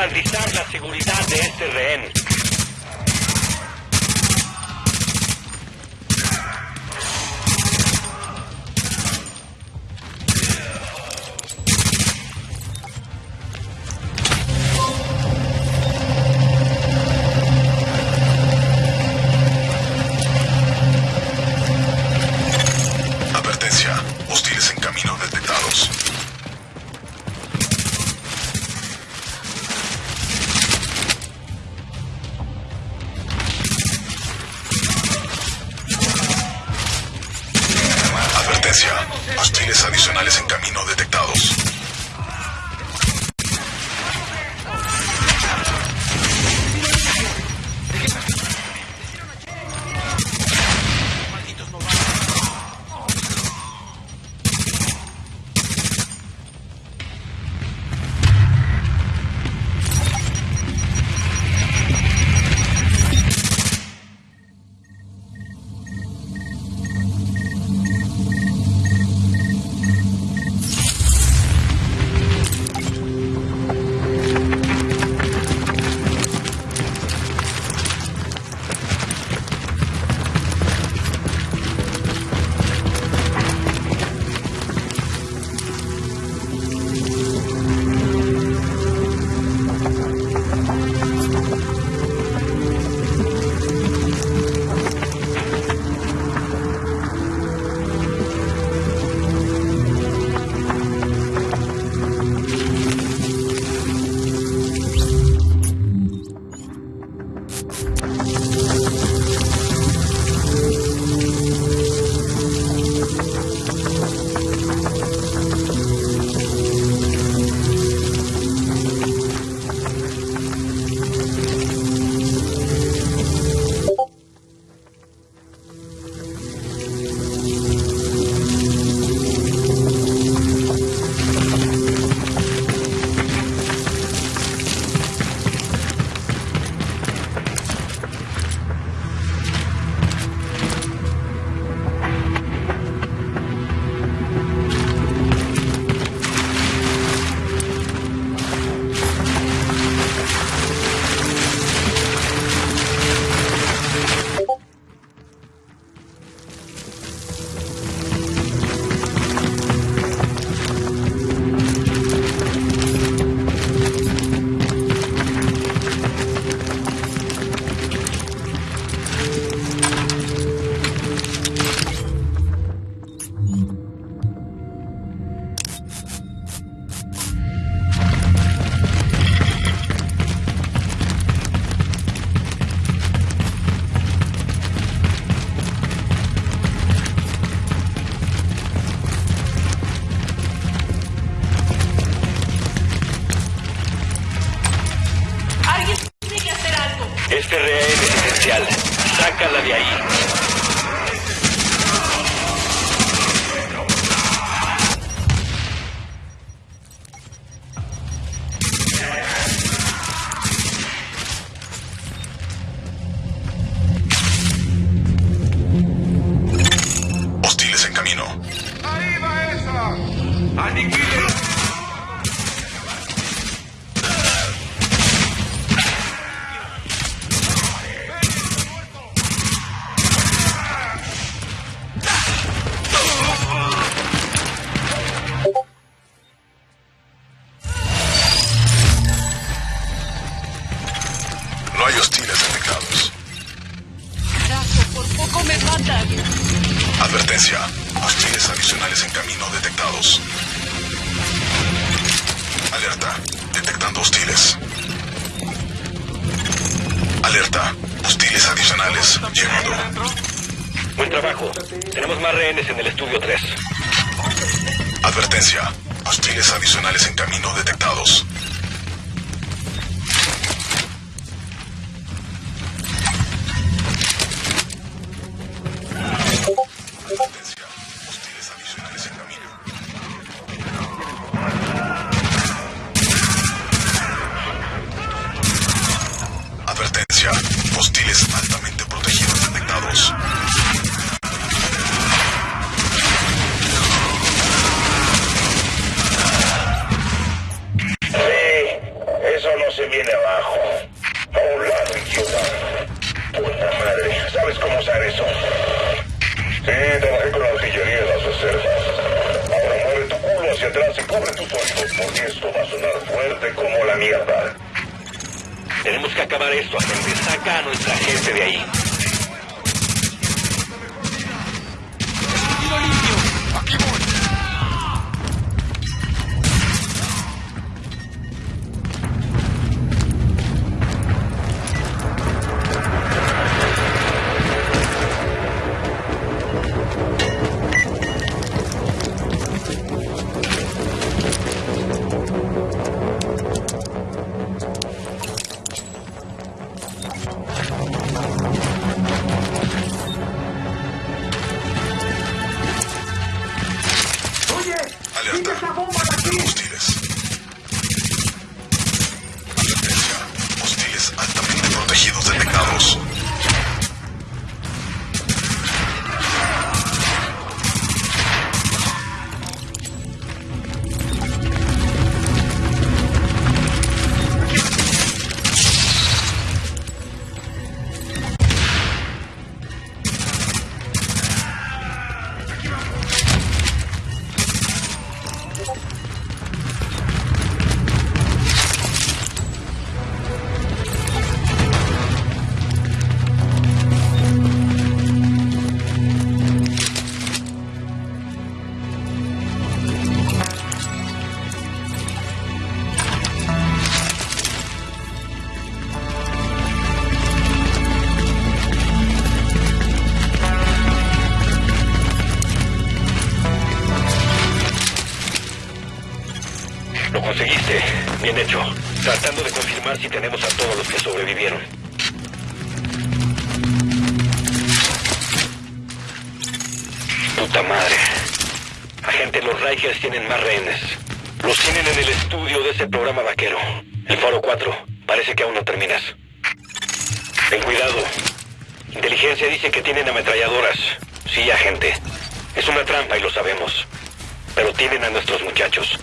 Garantizar la seguridad de este rehén. Adicionales en camino detectados. Sácala de ahí. Hostiles en camino. ¡Ahí va esa! Hostiles. Alerta. Hostiles adicionales llegando. Buen trabajo. Tenemos más rehenes en el estudio 3. Advertencia. Hostiles adicionales en camino detectados. Viene abajo. A un idiota. Puta madre, ¿sabes cómo usar eso? Sí, trabajé con la artillería en las reservas. Ahora mueve tu culo hacia atrás y cubre tus oídos, porque esto va a sonar fuerte como la mierda. Tenemos que acabar esto, agente. Saca a nuestra gente de ahí. Bien hecho. Tratando de confirmar si tenemos a todos los que sobrevivieron. Puta madre. Agente, los Rikers tienen más rehenes. Los tienen en el estudio de ese programa vaquero. El Faro 4. Parece que aún no terminas. Ten cuidado. Inteligencia dice que tienen ametralladoras. Sí, agente. Es una trampa y lo sabemos. Pero tienen a nuestros muchachos.